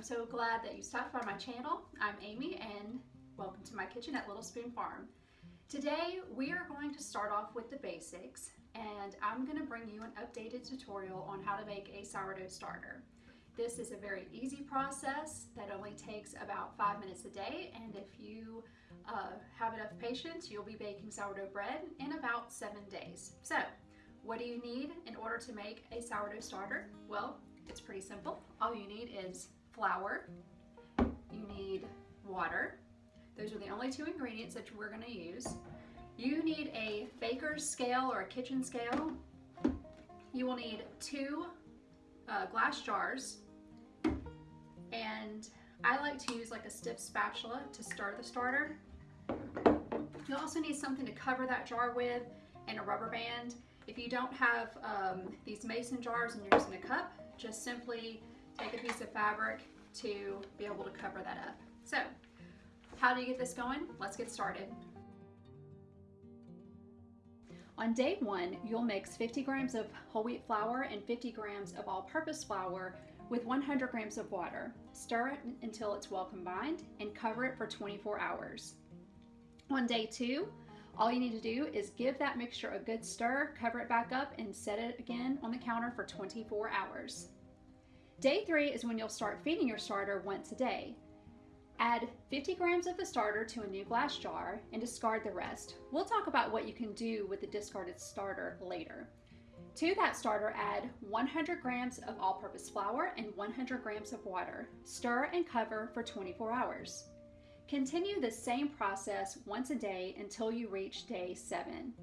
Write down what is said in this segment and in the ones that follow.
I'm so glad that you stopped by my channel. I'm Amy and welcome to my kitchen at Little Spoon Farm. Today we are going to start off with the basics and I'm going to bring you an updated tutorial on how to make a sourdough starter. This is a very easy process that only takes about five minutes a day and if you uh, have enough patience you'll be baking sourdough bread in about seven days. So what do you need in order to make a sourdough starter? Well, it's pretty simple. All you need is flour, you need water. Those are the only two ingredients that we're gonna use. You need a baker's scale or a kitchen scale. You will need two uh, glass jars. And I like to use like a stiff spatula to stir the starter. You also need something to cover that jar with and a rubber band. If you don't have um, these mason jars and you're using a cup, just simply take a piece of fabric to be able to cover that up. So how do you get this going? Let's get started. On day one, you'll mix 50 grams of whole wheat flour and 50 grams of all-purpose flour with 100 grams of water. Stir it until it's well combined and cover it for 24 hours. On day two, all you need to do is give that mixture a good stir, cover it back up, and set it again on the counter for 24 hours. Day three is when you'll start feeding your starter once a day. Add 50 grams of the starter to a new glass jar and discard the rest. We'll talk about what you can do with the discarded starter later. To that starter, add 100 grams of all-purpose flour and 100 grams of water. Stir and cover for 24 hours. Continue the same process once a day until you reach day seven.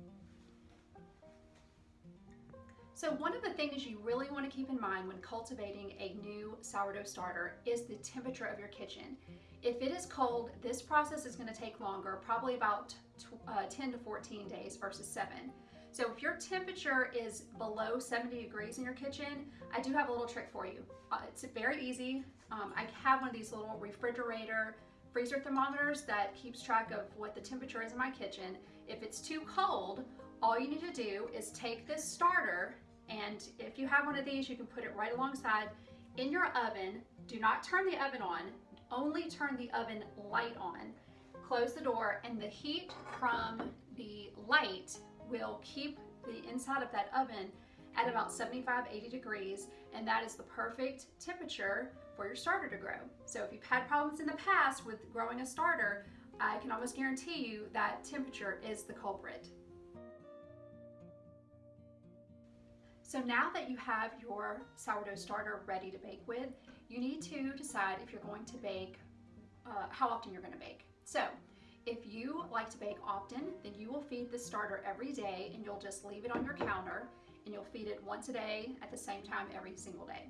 So one of the things you really want to keep in mind when cultivating a new sourdough starter is the temperature of your kitchen. If it is cold, this process is going to take longer, probably about uh, 10 to 14 days versus 7. So if your temperature is below 70 degrees in your kitchen, I do have a little trick for you. Uh, it's very easy. Um, I have one of these little refrigerator freezer thermometers that keeps track of what the temperature is in my kitchen. If it's too cold, all you need to do is take this starter and if you have one of these, you can put it right alongside in your oven. Do not turn the oven on, only turn the oven light on. Close the door and the heat from the light will keep the inside of that oven at about 75, 80 degrees, and that is the perfect temperature for your starter to grow. So if you've had problems in the past with growing a starter, I can almost guarantee you that temperature is the culprit. So now that you have your sourdough starter ready to bake with, you need to decide if you're going to bake, uh, how often you're gonna bake. So if you like to bake often, then you will feed the starter every day and you'll just leave it on your counter and you'll feed it once a day at the same time every single day.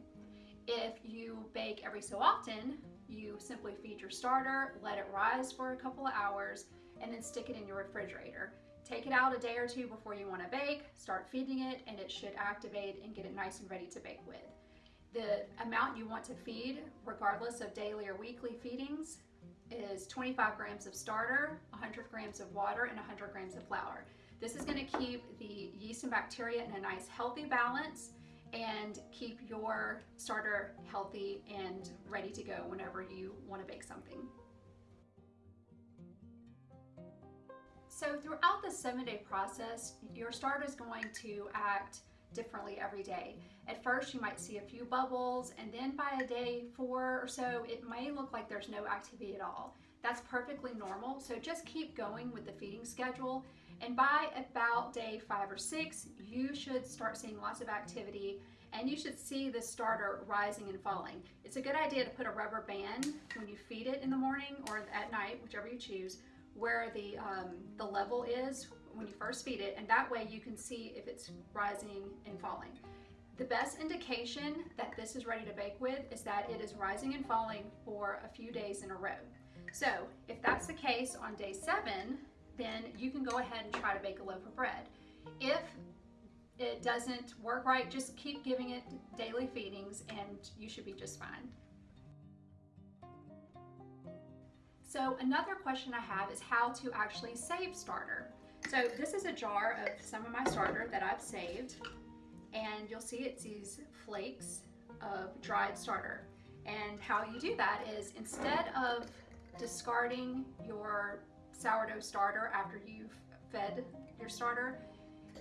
If you bake every so often, you simply feed your starter, let it rise for a couple of hours, and then stick it in your refrigerator. Take it out a day or two before you want to bake, start feeding it, and it should activate and get it nice and ready to bake with. The amount you want to feed, regardless of daily or weekly feedings, is 25 grams of starter, 100 grams of water, and 100 grams of flour. This is going to keep the yeast and bacteria in a nice healthy balance and keep your starter healthy and ready to go whenever you want to bake something. So throughout the seven day process, your starter is going to act differently every day. At first you might see a few bubbles and then by a day four or so it may look like there's no activity at all. That's perfectly normal so just keep going with the feeding schedule and by about day five or six, you should start seeing lots of activity and you should see the starter rising and falling. It's a good idea to put a rubber band when you feed it in the morning or at night, whichever you choose, where the, um, the level is when you first feed it, and that way you can see if it's rising and falling. The best indication that this is ready to bake with is that it is rising and falling for a few days in a row. So if that's the case on day seven, then you can go ahead and try to bake a loaf of bread. If it doesn't work right, just keep giving it daily feedings and you should be just fine. So another question I have is how to actually save starter. So this is a jar of some of my starter that I've saved and you'll see it's these flakes of dried starter. And how you do that is instead of discarding your sourdough starter after you've fed your starter,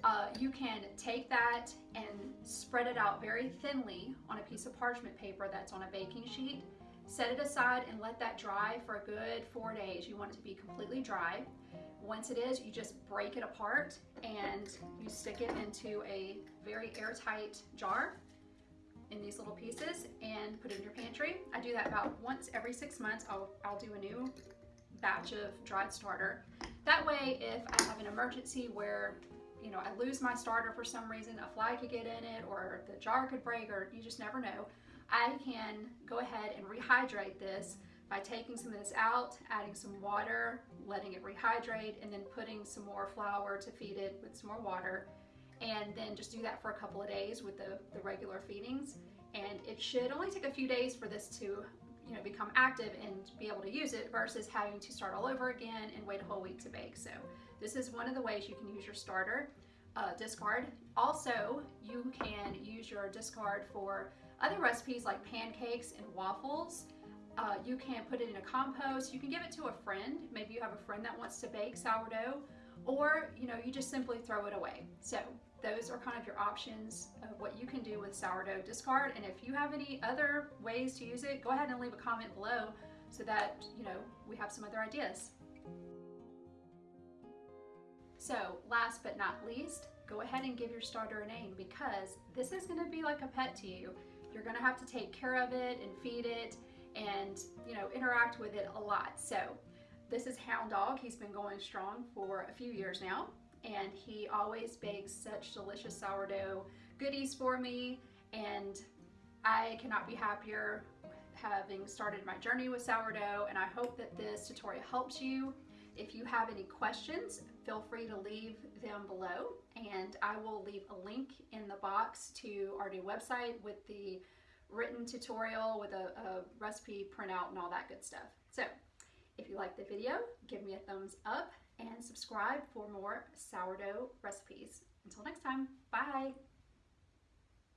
uh, you can take that and spread it out very thinly on a piece of parchment paper that's on a baking sheet. Set it aside and let that dry for a good four days. You want it to be completely dry. Once it is, you just break it apart and you stick it into a very airtight jar in these little pieces and put it in your pantry. I do that about once every six months. I'll, I'll do a new batch of dried starter. That way, if I have an emergency where you know, I lose my starter for some reason, a fly could get in it or the jar could break or you just never know. I can go ahead and rehydrate this by taking some of this out, adding some water, letting it rehydrate, and then putting some more flour to feed it with some more water. And then just do that for a couple of days with the, the regular feedings. And it should only take a few days for this to you know, become active and be able to use it versus having to start all over again and wait a whole week to bake. So this is one of the ways you can use your starter uh, discard. Also, you can use your discard for other recipes like pancakes and waffles. Uh, you can put it in a compost. You can give it to a friend. Maybe you have a friend that wants to bake sourdough or you know you just simply throw it away. So those are kind of your options of what you can do with sourdough discard. And if you have any other ways to use it, go ahead and leave a comment below so that you know we have some other ideas. So last but not least, go ahead and give your starter a name because this is gonna be like a pet to you. You're gonna have to take care of it and feed it and you know interact with it a lot. So this is Hound Dog. He's been going strong for a few years now and he always bakes such delicious sourdough goodies for me and I cannot be happier having started my journey with sourdough and I hope that this tutorial helps you if you have any questions, feel free to leave them below and I will leave a link in the box to our new website with the written tutorial with a, a recipe printout and all that good stuff. So if you like the video, give me a thumbs up and subscribe for more sourdough recipes. Until next time, bye!